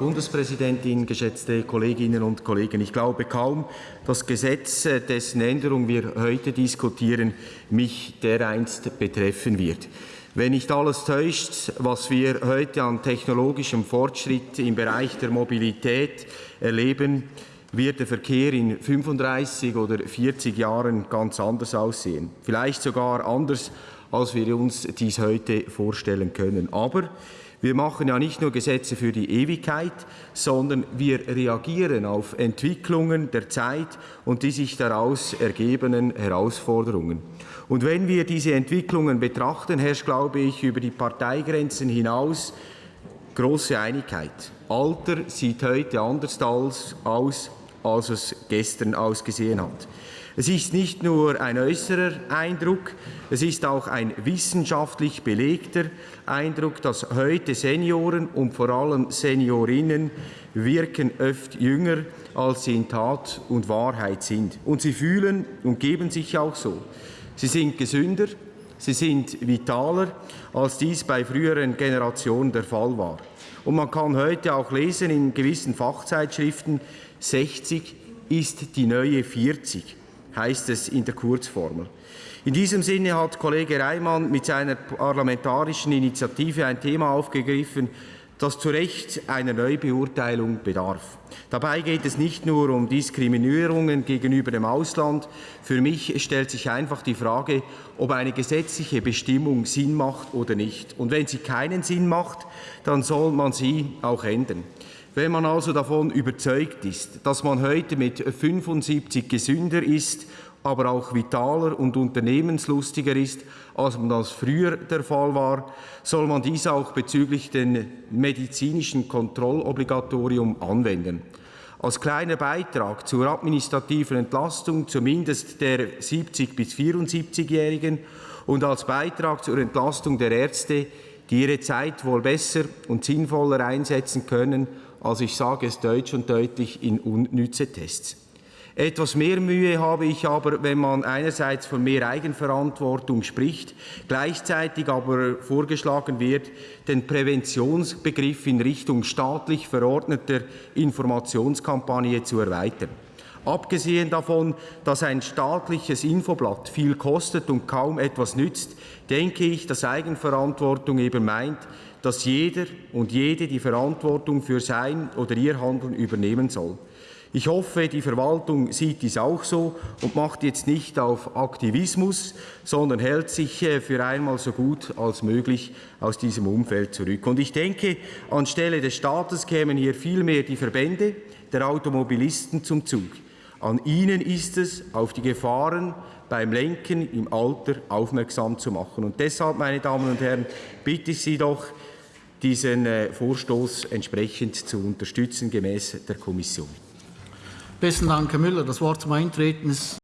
Bundespräsidentin, geschätzte Kolleginnen und Kollegen, ich glaube kaum, das Gesetz, äh, dessen Änderung wir heute diskutieren, mich dereinst betreffen wird. Wenn nicht alles täuscht, was wir heute an technologischem Fortschritt im Bereich der Mobilität erleben, wird der Verkehr in 35 oder 40 Jahren ganz anders aussehen. Vielleicht sogar anders, als wir uns dies heute vorstellen können. Aber wir machen ja nicht nur Gesetze für die Ewigkeit, sondern wir reagieren auf Entwicklungen der Zeit und die sich daraus ergebenen Herausforderungen. Und wenn wir diese Entwicklungen betrachten, herrscht, glaube ich, über die Parteigrenzen hinaus große Einigkeit. Alter sieht heute anders aus, als es gestern ausgesehen hat. Es ist nicht nur ein äußerer Eindruck, es ist auch ein wissenschaftlich belegter Eindruck, dass heute Senioren und vor allem Seniorinnen wirken oft jünger, als sie in Tat und Wahrheit sind. Und sie fühlen und geben sich auch so. Sie sind gesünder, sie sind vitaler, als dies bei früheren Generationen der Fall war. Und man kann heute auch lesen in gewissen Fachzeitschriften, 60 ist die neue 40 heißt es in der Kurzformel. In diesem Sinne hat Kollege Reimann mit seiner parlamentarischen Initiative ein Thema aufgegriffen, das zu Recht einer Neubeurteilung bedarf. Dabei geht es nicht nur um Diskriminierungen gegenüber dem Ausland. Für mich stellt sich einfach die Frage, ob eine gesetzliche Bestimmung Sinn macht oder nicht. Und wenn sie keinen Sinn macht, dann soll man sie auch ändern. Wenn man also davon überzeugt ist, dass man heute mit 75 gesünder ist, aber auch vitaler und unternehmenslustiger ist, als das früher der Fall war, soll man dies auch bezüglich den medizinischen Kontrollobligatorium anwenden. Als kleiner Beitrag zur administrativen Entlastung zumindest der 70- bis 74-Jährigen und als Beitrag zur Entlastung der Ärzte, die ihre Zeit wohl besser und sinnvoller einsetzen können, als ich sage es deutsch und deutlich, in unnütze Tests. Etwas mehr Mühe habe ich aber, wenn man einerseits von mehr Eigenverantwortung spricht, gleichzeitig aber vorgeschlagen wird, den Präventionsbegriff in Richtung staatlich verordneter Informationskampagne zu erweitern. Abgesehen davon, dass ein staatliches Infoblatt viel kostet und kaum etwas nützt, denke ich, dass Eigenverantwortung eben meint, dass jeder und jede die Verantwortung für sein oder ihr Handeln übernehmen soll. Ich hoffe, die Verwaltung sieht dies auch so und macht jetzt nicht auf Aktivismus, sondern hält sich äh, für einmal so gut als möglich aus diesem Umfeld zurück. Und ich denke, anstelle des Staates kämen hier vielmehr die Verbände der Automobilisten zum Zug. An ihnen ist es, auf die Gefahren beim Lenken im Alter aufmerksam zu machen. Und deshalb, meine Damen und Herren, bitte ich Sie doch, diesen äh, Vorstoß entsprechend zu unterstützen, gemäß der Kommission. Besten Dank, Herr Müller. Das Wort zum Eintreten ist